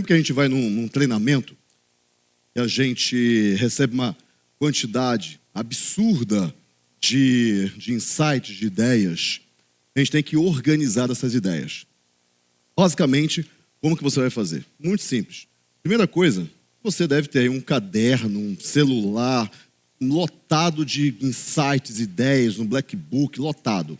Sempre que a gente vai num, num treinamento e a gente recebe uma quantidade absurda de, de insights, de ideias, a gente tem que organizar essas ideias. Basicamente, como que você vai fazer? Muito simples. Primeira coisa, você deve ter aí um caderno, um celular lotado de insights, ideias, um black book lotado.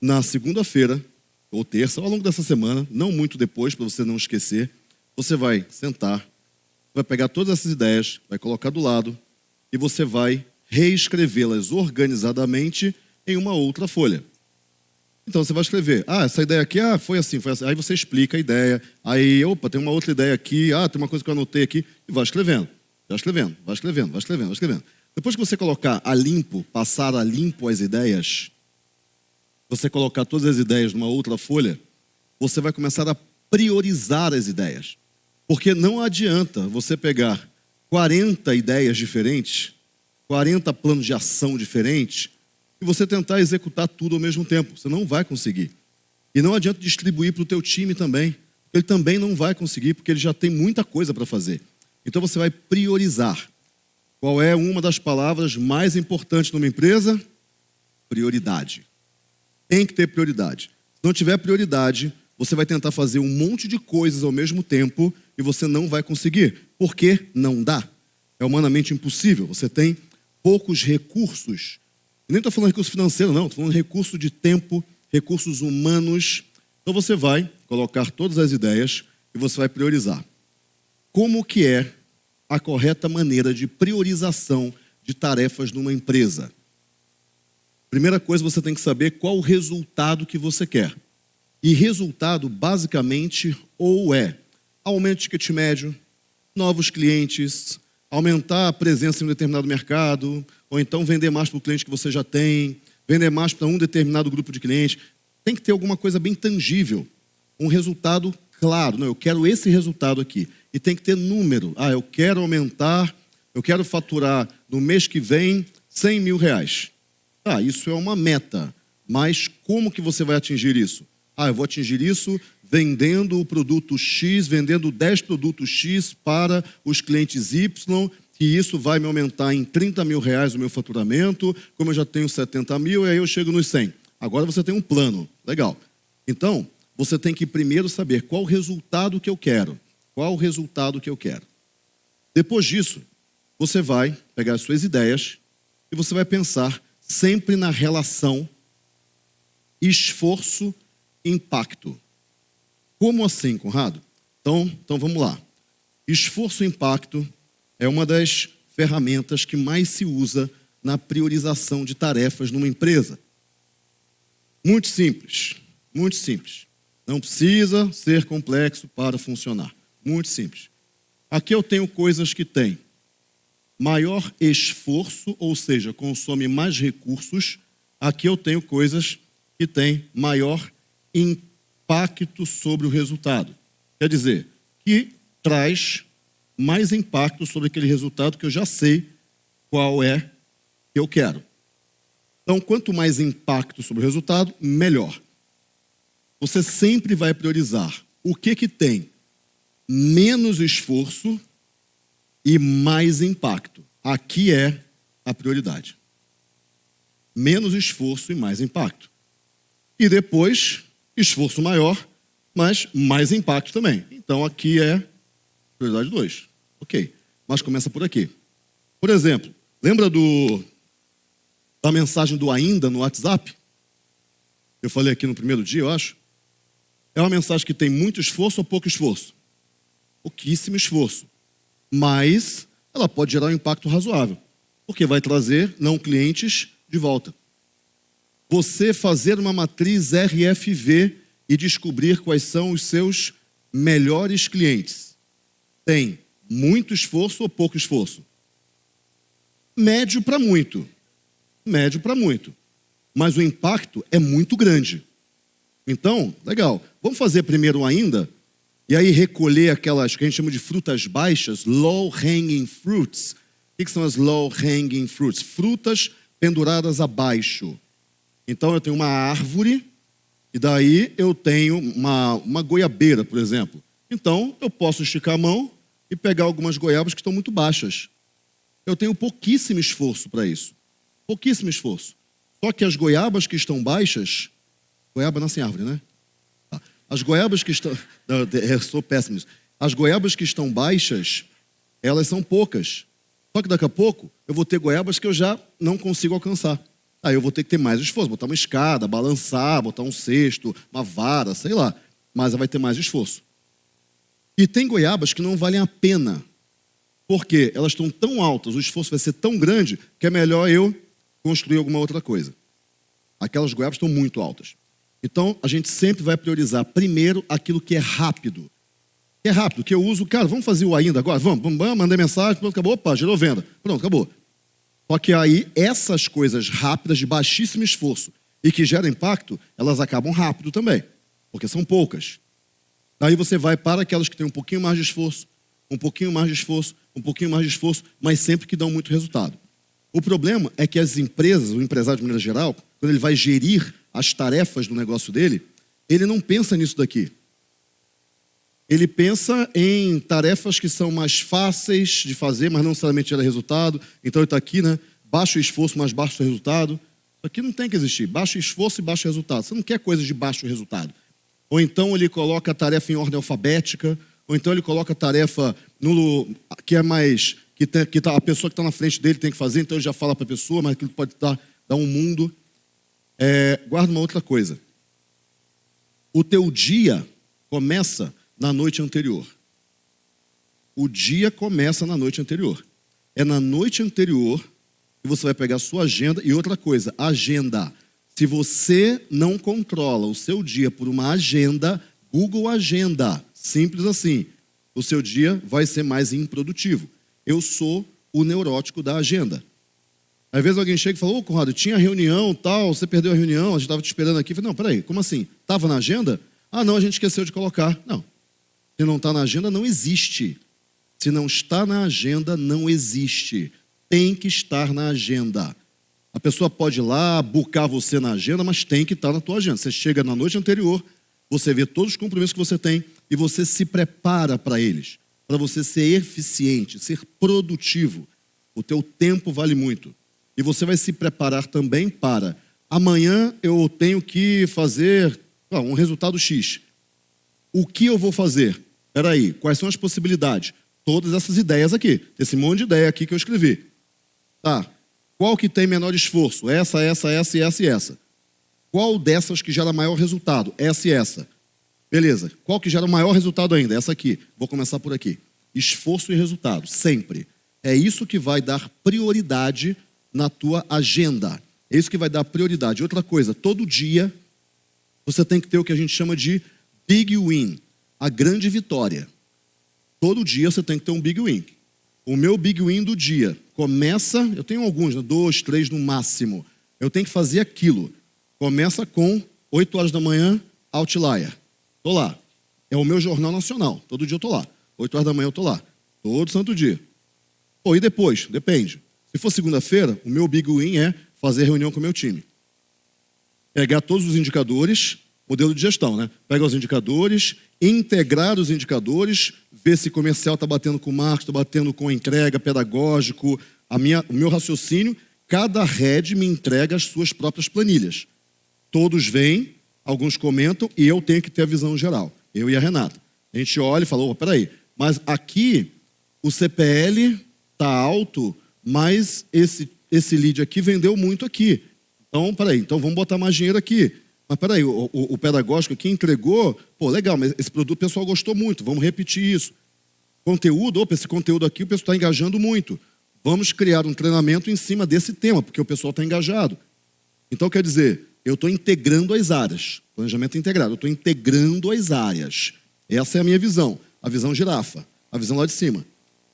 Na segunda-feira, ou terça, ao longo dessa semana, não muito depois, para você não esquecer, você vai sentar, vai pegar todas essas ideias, vai colocar do lado e você vai reescrevê-las organizadamente em uma outra folha. Então você vai escrever, ah, essa ideia aqui, ah, foi assim, foi assim. Aí você explica a ideia, aí, opa, tem uma outra ideia aqui, ah, tem uma coisa que eu anotei aqui, e vai escrevendo, vai escrevendo, vai escrevendo, vai escrevendo, vai escrevendo. Depois que você colocar a limpo, passar a limpo as ideias, você colocar todas as ideias numa outra folha, você vai começar a priorizar as ideias. Porque não adianta você pegar 40 ideias diferentes, 40 planos de ação diferentes, e você tentar executar tudo ao mesmo tempo. Você não vai conseguir. E não adianta distribuir para o teu time também. Ele também não vai conseguir, porque ele já tem muita coisa para fazer. Então você vai priorizar. Qual é uma das palavras mais importantes numa empresa? Prioridade. Tem que ter prioridade. Se não tiver prioridade, você vai tentar fazer um monte de coisas ao mesmo tempo e você não vai conseguir. Por quê? Não dá. É humanamente impossível. Você tem poucos recursos. Eu nem estou falando recurso financeiro, não. Estou falando recurso de tempo, recursos humanos. Então você vai colocar todas as ideias e você vai priorizar. Como que é a correta maneira de priorização de tarefas numa empresa? Primeira coisa, você tem que saber qual o resultado que você quer. E resultado, basicamente, ou é aumento de ticket médio, novos clientes, aumentar a presença em um determinado mercado, ou então vender mais para o cliente que você já tem, vender mais para um determinado grupo de clientes. Tem que ter alguma coisa bem tangível, um resultado claro. Não, eu quero esse resultado aqui. E tem que ter número. Ah, eu quero aumentar, eu quero faturar no mês que vem 100 mil reais. Ah, isso é uma meta, mas como que você vai atingir isso? Ah, eu vou atingir isso vendendo o produto X, vendendo 10 produtos X para os clientes Y, e isso vai me aumentar em 30 mil reais o meu faturamento, como eu já tenho 70 mil, e aí eu chego nos 100. Agora você tem um plano, legal. Então, você tem que primeiro saber qual o resultado que eu quero. Qual o resultado que eu quero. Depois disso, você vai pegar as suas ideias e você vai pensar sempre na relação esforço-impacto. Como assim, Conrado? Então, então vamos lá. Esforço-impacto é uma das ferramentas que mais se usa na priorização de tarefas numa empresa. Muito simples, muito simples. Não precisa ser complexo para funcionar. Muito simples. Aqui eu tenho coisas que têm maior esforço, ou seja, consome mais recursos, aqui eu tenho coisas que têm maior impacto sobre o resultado. Quer dizer, que traz mais impacto sobre aquele resultado que eu já sei qual é que eu quero. Então, quanto mais impacto sobre o resultado, melhor. Você sempre vai priorizar o que que tem menos esforço e mais impacto. Aqui é a prioridade. Menos esforço e mais impacto. E depois, esforço maior, mas mais impacto também. Então aqui é prioridade 2. Ok. Mas começa por aqui. Por exemplo, lembra do da mensagem do ainda no WhatsApp? Eu falei aqui no primeiro dia, eu acho. É uma mensagem que tem muito esforço ou pouco esforço? Pouquíssimo esforço mas ela pode gerar um impacto razoável, porque vai trazer não clientes de volta. Você fazer uma matriz RFV e descobrir quais são os seus melhores clientes. Tem muito esforço ou pouco esforço? Médio para muito. Médio para muito. Mas o impacto é muito grande. Então, legal. Vamos fazer primeiro ainda e aí recolher aquelas que a gente chama de frutas baixas, low hanging fruits. O que são as low hanging fruits? Frutas penduradas abaixo. Então eu tenho uma árvore e daí eu tenho uma, uma goiabeira, por exemplo. Então, eu posso esticar a mão e pegar algumas goiabas que estão muito baixas. Eu tenho pouquíssimo esforço para isso. Pouquíssimo esforço. Só que as goiabas que estão baixas, goiaba nasce em árvore, né? As goiabas que estão. Eu sou péssimo nisso. As goiabas que estão baixas, elas são poucas. Só que daqui a pouco eu vou ter goiabas que eu já não consigo alcançar. Aí eu vou ter que ter mais esforço, botar uma escada, balançar, botar um cesto, uma vara, sei lá. Mas vai ter mais esforço. E tem goiabas que não valem a pena. Porque elas estão tão altas, o esforço vai ser tão grande, que é melhor eu construir alguma outra coisa. Aquelas goiabas estão muito altas. Então, a gente sempre vai priorizar primeiro aquilo que é rápido. Que é rápido, que eu uso, cara, vamos fazer o ainda agora? Vamos, vamos, mandei mensagem, pronto, acabou, opa, gerou venda. Pronto, acabou. Só que aí, essas coisas rápidas, de baixíssimo esforço e que geram impacto, elas acabam rápido também, porque são poucas. Aí você vai para aquelas que têm um pouquinho mais de esforço, um pouquinho mais de esforço, um pouquinho mais de esforço, mas sempre que dão muito resultado. O problema é que as empresas, o empresário de maneira geral, quando ele vai gerir as tarefas do negócio dele, ele não pensa nisso daqui. Ele pensa em tarefas que são mais fáceis de fazer, mas não necessariamente gera resultado. Então ele está aqui, né? Baixo esforço, mas baixo resultado. Isso aqui não tem que existir. Baixo esforço e baixo resultado. Você não quer coisas de baixo resultado. Ou então ele coloca a tarefa em ordem alfabética, ou então ele coloca a tarefa no, que é mais. que, tem, que tá, a pessoa que está na frente dele tem que fazer, então ele já fala para a pessoa, mas aquilo pode dar, dar um mundo. É, guarda uma outra coisa. O teu dia começa na noite anterior. O dia começa na noite anterior. É na noite anterior que você vai pegar a sua agenda. E outra coisa, agenda. Se você não controla o seu dia por uma agenda, Google Agenda, simples assim, o seu dia vai ser mais improdutivo. Eu sou o neurótico da agenda. Às vezes alguém chega e fala, ô Conrado, tinha reunião, tal, você perdeu a reunião, a gente estava te esperando aqui. Eu falei, não, peraí, como assim? Estava na agenda? Ah, não, a gente esqueceu de colocar. Não, se não está na agenda, não existe. Se não está na agenda, não existe. Tem que estar na agenda. A pessoa pode ir lá, buscar você na agenda, mas tem que estar na tua agenda. Você chega na noite anterior, você vê todos os compromissos que você tem e você se prepara para eles, para você ser eficiente, ser produtivo. O teu tempo vale muito. E você vai se preparar também para amanhã eu tenho que fazer um resultado X. O que eu vou fazer? Peraí, quais são as possibilidades? Todas essas ideias aqui. Esse monte de ideia aqui que eu escrevi. Tá. Qual que tem menor esforço? Essa, essa, essa essa e essa. Qual dessas que gera maior resultado? Essa e essa. Beleza. Qual que gera maior resultado ainda? Essa aqui. Vou começar por aqui. Esforço e resultado, sempre. É isso que vai dar prioridade na tua agenda. É isso que vai dar prioridade. Outra coisa, todo dia você tem que ter o que a gente chama de big win a grande vitória. Todo dia você tem que ter um big win. O meu big win do dia começa, eu tenho alguns, né? dois, três no máximo. Eu tenho que fazer aquilo. Começa com 8 horas da manhã, Outlier. Estou lá. É o meu jornal nacional. Todo dia eu estou lá. 8 horas da manhã eu estou lá. Todo santo dia. Pô, e depois? Depende. Se for segunda-feira, o meu big win é fazer reunião com o meu time. Pegar todos os indicadores, modelo de gestão, né? Pega os indicadores, integrar os indicadores, ver se comercial está batendo com marketing, está batendo com entrega, pedagógico, a minha, o meu raciocínio. Cada head me entrega as suas próprias planilhas. Todos vêm, alguns comentam e eu tenho que ter a visão geral. Eu e a Renata. A gente olha e fala, oh, peraí, mas aqui o CPL está alto, mas esse, esse lead aqui vendeu muito aqui. Então, peraí, então vamos botar mais dinheiro aqui. Mas peraí, o, o, o pedagógico aqui entregou, pô, legal, mas esse produto o pessoal gostou muito, vamos repetir isso. Conteúdo, opa, esse conteúdo aqui o pessoal está engajando muito. Vamos criar um treinamento em cima desse tema, porque o pessoal está engajado. Então, quer dizer, eu estou integrando as áreas. Planejamento integrado, eu estou integrando as áreas. Essa é a minha visão, a visão girafa, a visão lá de cima.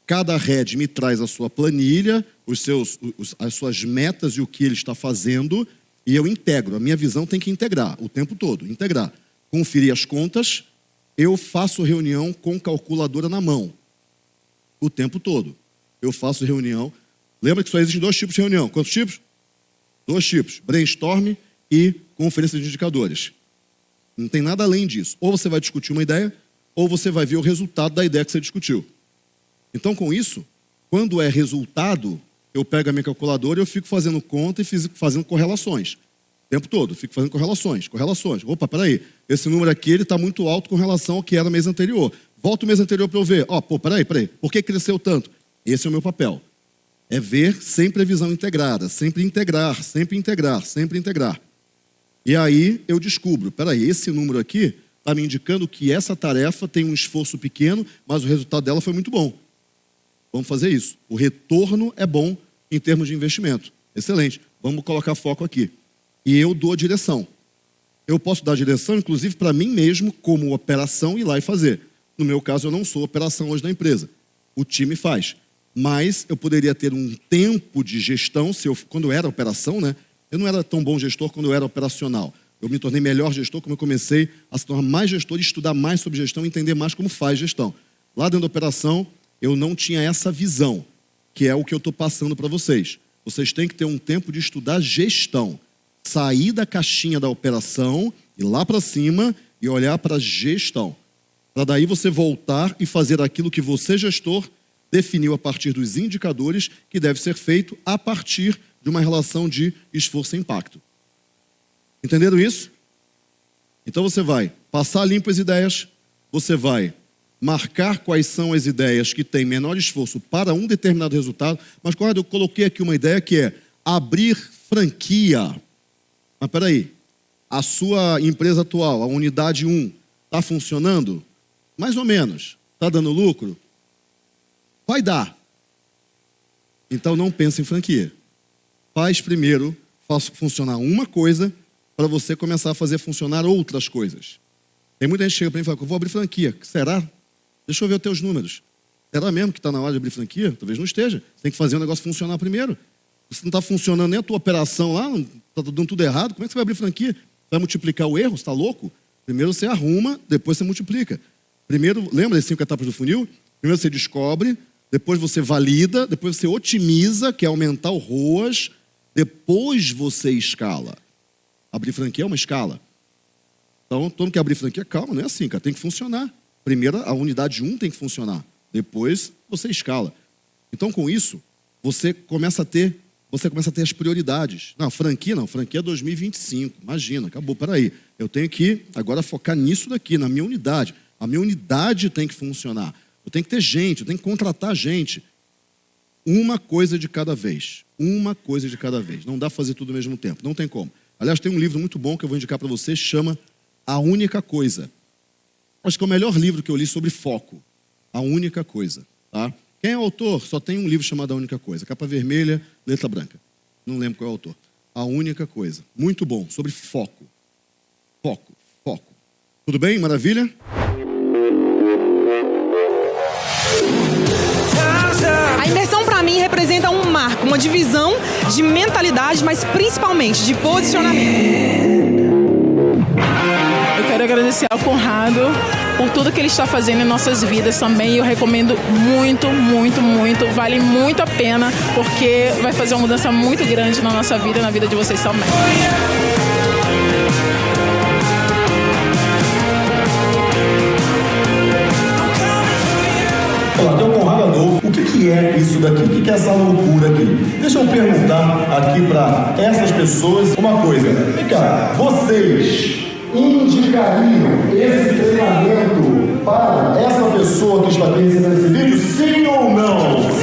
Cada head me traz a sua planilha, os seus, os, as suas metas e o que ele está fazendo, e eu integro. A minha visão tem que integrar o tempo todo, integrar. Conferir as contas, eu faço reunião com calculadora na mão. O tempo todo. Eu faço reunião. Lembra que só existem dois tipos de reunião. Quantos tipos? Dois tipos: brainstorm e conferência de indicadores. Não tem nada além disso. Ou você vai discutir uma ideia, ou você vai ver o resultado da ideia que você discutiu. Então, com isso, quando é resultado, eu pego a minha calculadora e eu fico fazendo conta e fico fazendo correlações. O tempo todo, fico fazendo correlações, correlações. Opa, peraí, esse número aqui está muito alto com relação ao que era mês anterior. Volta o mês anterior para eu ver. Ó, oh, pô, peraí, peraí, por que cresceu tanto? Esse é o meu papel. É ver sem previsão integrada, sempre integrar, sempre integrar, sempre integrar. E aí eu descubro, peraí, esse número aqui está me indicando que essa tarefa tem um esforço pequeno, mas o resultado dela foi muito bom. Vamos fazer isso. O retorno é bom em termos de investimento. Excelente. Vamos colocar foco aqui. E eu dou a direção. Eu posso dar direção, inclusive, para mim mesmo, como operação, ir lá e fazer. No meu caso, eu não sou operação hoje da empresa. O time faz. Mas eu poderia ter um tempo de gestão, se eu, quando eu era operação, né? Eu não era tão bom gestor quando eu era operacional. Eu me tornei melhor gestor como eu comecei a se tornar mais gestor e estudar mais sobre gestão entender mais como faz gestão. Lá dentro da operação, eu não tinha essa visão, que é o que eu estou passando para vocês. Vocês têm que ter um tempo de estudar gestão. Sair da caixinha da operação, ir lá para cima e olhar para gestão. Para daí você voltar e fazer aquilo que você, gestor, definiu a partir dos indicadores que deve ser feito a partir de uma relação de esforço e impacto. Entenderam isso? Então você vai passar limpo as ideias, você vai marcar quais são as ideias que têm menor esforço para um determinado resultado. Mas, Conrado, eu coloquei aqui uma ideia que é abrir franquia. Mas peraí, a sua empresa atual, a unidade 1, está funcionando? Mais ou menos. Está dando lucro? Vai dar. Então não pense em franquia. Faz primeiro, faça funcionar uma coisa para você começar a fazer funcionar outras coisas. Tem muita gente que chega para mim e fala, eu vou abrir franquia. Será? Deixa eu ver os teus números. Será mesmo que está na hora de abrir franquia? Talvez não esteja. Tem que fazer o negócio funcionar primeiro. Se não está funcionando nem a tua operação lá, está dando tudo errado, como é que você vai abrir franquia? Vai multiplicar o erro? Você está louco? Primeiro você arruma, depois você multiplica. Primeiro, lembra das cinco etapas do funil? Primeiro você descobre, depois você valida, depois você otimiza, que é aumentar o ROAS, depois você escala. Abrir franquia é uma escala. Então, todo mundo que abrir franquia, calma, não é assim, cara, tem que funcionar. Primeiro, a unidade 1 tem que funcionar. Depois, você escala. Então, com isso, você começa a ter, você começa a ter as prioridades. Não, franquia não, franquia é 2025. Imagina, acabou, peraí. Eu tenho que agora focar nisso daqui, na minha unidade. A minha unidade tem que funcionar. Eu tenho que ter gente, eu tenho que contratar gente. Uma coisa de cada vez. Uma coisa de cada vez. Não dá para fazer tudo ao mesmo tempo. Não tem como. Aliás, tem um livro muito bom que eu vou indicar para você, chama A Única Coisa. Acho que é o melhor livro que eu li sobre foco. A Única Coisa. Tá? Quem é o autor? Só tem um livro chamado A Única Coisa. Capa vermelha, letra branca. Não lembro qual é o autor. A Única Coisa. Muito bom, sobre foco. Foco, foco. Tudo bem? Maravilha? A imersão para mim representa um marco, uma divisão de mentalidade, mas principalmente de posicionamento. Agradecer ao Conrado por tudo que ele está fazendo em nossas vidas também. Eu recomendo muito, muito, muito. Vale muito a pena, porque vai fazer uma mudança muito grande na nossa vida e na vida de vocês também. Olá, é o Conrado Adolfo. O que, que é isso daqui? O que, que é essa loucura aqui? Deixa eu perguntar aqui para essas pessoas uma coisa. Vem cá, vocês indicariam esse treinamento para essa pessoa que está aqui esse vídeo, sim ou não?